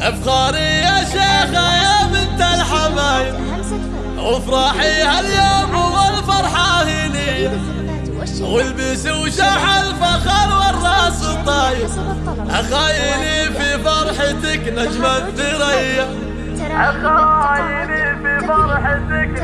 أفخاري يا شيخة يا بنت الحبايب. وافرحي هاليوم والفرحة هني والبس وشح الفخر والرأس الطايب. أخايني في فرحتك نجم الثريا أخايني في فرحتك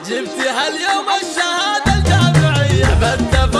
نجم الثريا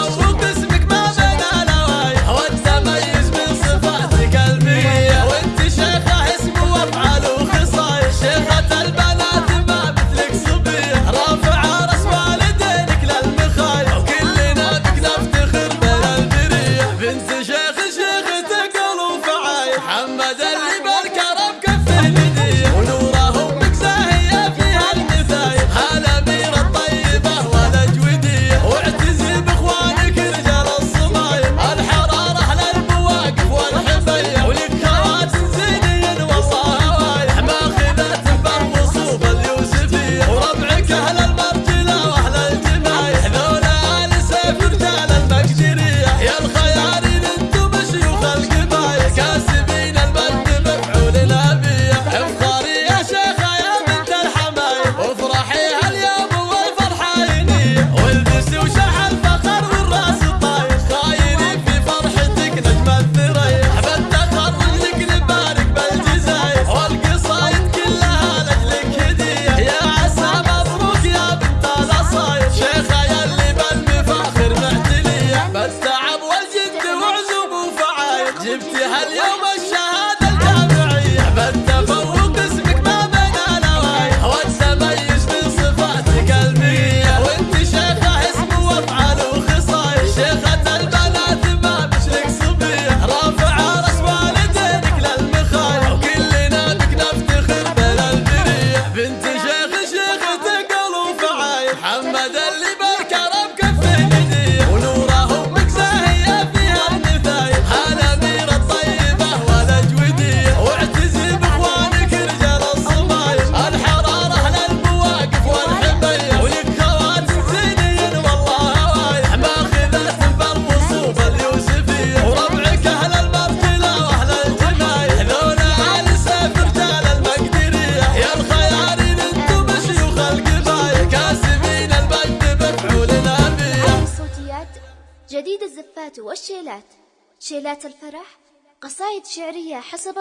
جديد الزفات والشيلات. شيلات الفرح قصائد شعرية حسب